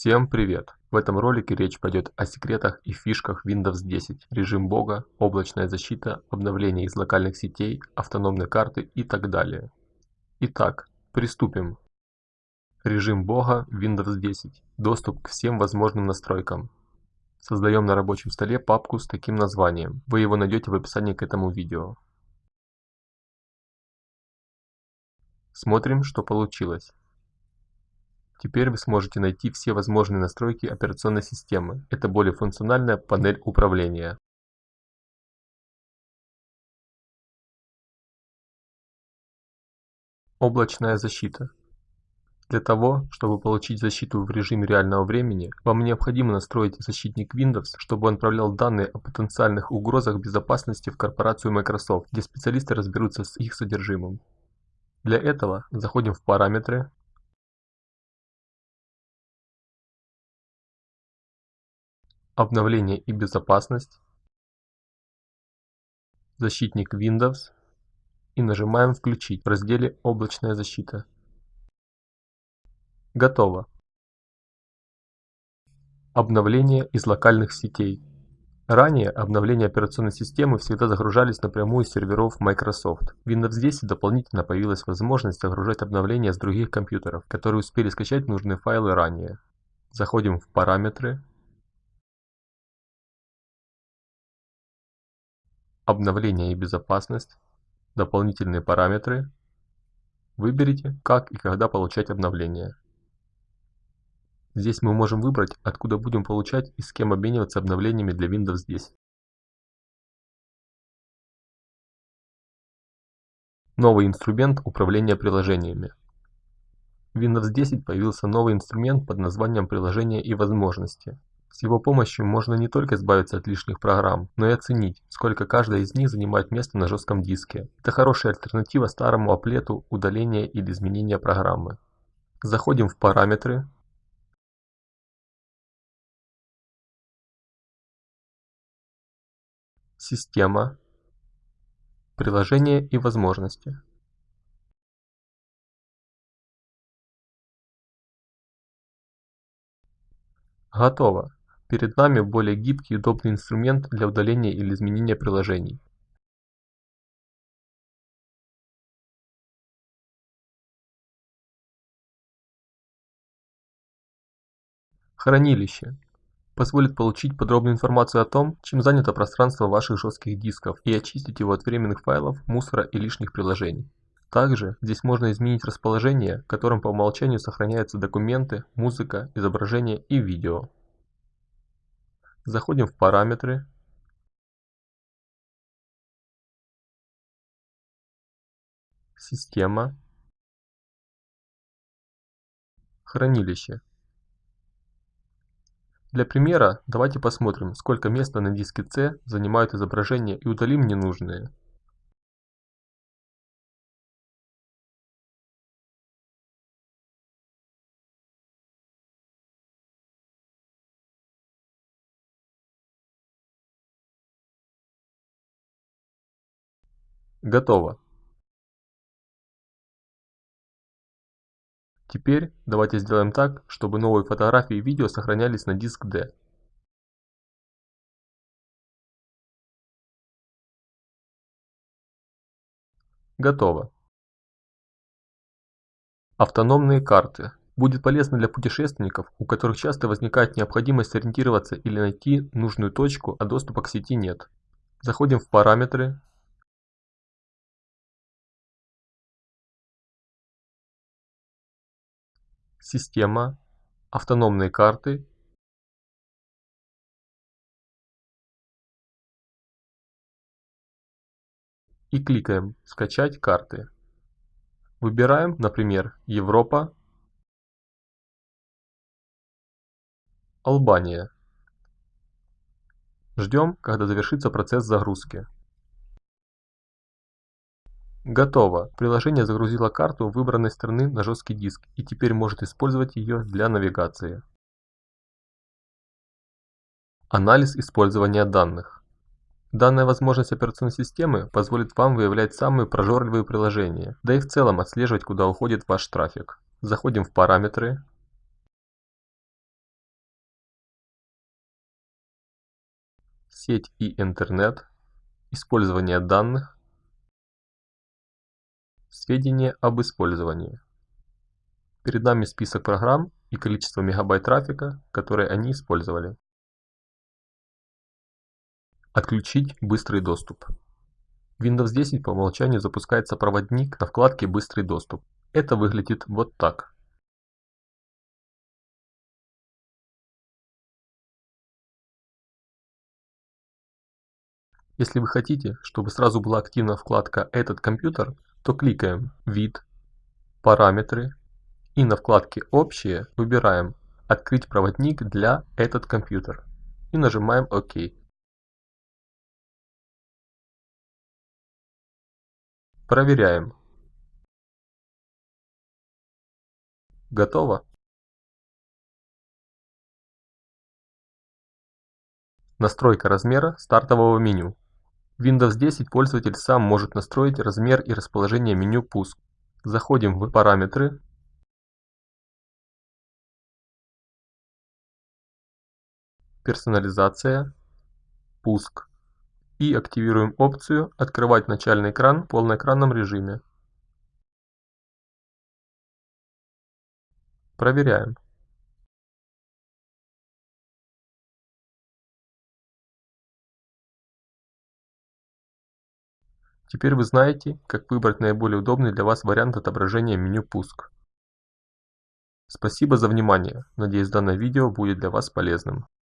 Всем привет! В этом ролике речь пойдет о секретах и фишках Windows 10, режим бога, облачная защита, обновление из локальных сетей, автономные карты и так далее. Итак, приступим. Режим бога Windows 10. Доступ к всем возможным настройкам. Создаем на рабочем столе папку с таким названием. Вы его найдете в описании к этому видео. Смотрим, что получилось. Теперь вы сможете найти все возможные настройки операционной системы. Это более функциональная панель управления. Облачная защита. Для того, чтобы получить защиту в режиме реального времени, вам необходимо настроить защитник Windows, чтобы он отправлял данные о потенциальных угрозах безопасности в корпорацию Microsoft, где специалисты разберутся с их содержимым. Для этого заходим в параметры, обновление и безопасность, защитник Windows и нажимаем «Включить» в разделе «Облачная защита». Готово. Обновление из локальных сетей. Ранее обновления операционной системы всегда загружались напрямую с серверов Microsoft. В Windows 10 дополнительно появилась возможность загружать обновления с других компьютеров, которые успели скачать нужные файлы ранее. Заходим в «Параметры», обновление и безопасность, дополнительные параметры, выберите как и когда получать обновления. Здесь мы можем выбрать, откуда будем получать и с кем обмениваться обновлениями для Windows 10. Новый инструмент управления приложениями. В Windows 10 появился новый инструмент под названием «Приложения и возможности». С его помощью можно не только избавиться от лишних программ, но и оценить, сколько каждая из них занимает место на жестком диске. Это хорошая альтернатива старому аплету удаления или изменения программы. Заходим в параметры. Система. Приложения и возможности. Готово. Перед нами более гибкий и удобный инструмент для удаления или изменения приложений. Хранилище позволит получить подробную информацию о том, чем занято пространство ваших жестких дисков и очистить его от временных файлов, мусора и лишних приложений. Также здесь можно изменить расположение, которым по умолчанию сохраняются документы, музыка, изображения и видео. Заходим в параметры. Система. Хранилище. Для примера давайте посмотрим, сколько места на диске C занимают изображения и удалим ненужные. Готово. Теперь давайте сделаем так, чтобы новые фотографии и видео сохранялись на диск D. Готово. Автономные карты. Будет полезно для путешественников, у которых часто возникает необходимость ориентироваться или найти нужную точку, а доступа к сети нет. Заходим в параметры, Система, автономные карты и кликаем «Скачать карты». Выбираем, например, Европа, Албания. Ждем, когда завершится процесс загрузки. Готово! Приложение загрузило карту выбранной страны на жесткий диск и теперь может использовать ее для навигации. Анализ использования данных. Данная возможность операционной системы позволит вам выявлять самые прожорливые приложения, да и в целом отслеживать, куда уходит ваш трафик. Заходим в параметры, сеть и интернет, использование данных, сведения об использовании. Перед нами список программ и количество мегабайт трафика, которые они использовали. Отключить быстрый доступ. Windows 10 по умолчанию запускается проводник на вкладке «Быстрый доступ». Это выглядит вот так. Если вы хотите, чтобы сразу была активна вкладка «Этот компьютер», то кликаем «Вид», «Параметры» и на вкладке «Общие» выбираем «Открыть проводник для этот компьютер» и нажимаем «Ок». Проверяем. Готово. Настройка размера стартового меню. В Windows 10 пользователь сам может настроить размер и расположение меню «Пуск». Заходим в «Параметры», «Персонализация», «Пуск» и активируем опцию «Открывать начальный экран в полноэкранном режиме». Проверяем. Теперь вы знаете, как выбрать наиболее удобный для вас вариант отображения меню «Пуск». Спасибо за внимание, надеюсь данное видео будет для вас полезным.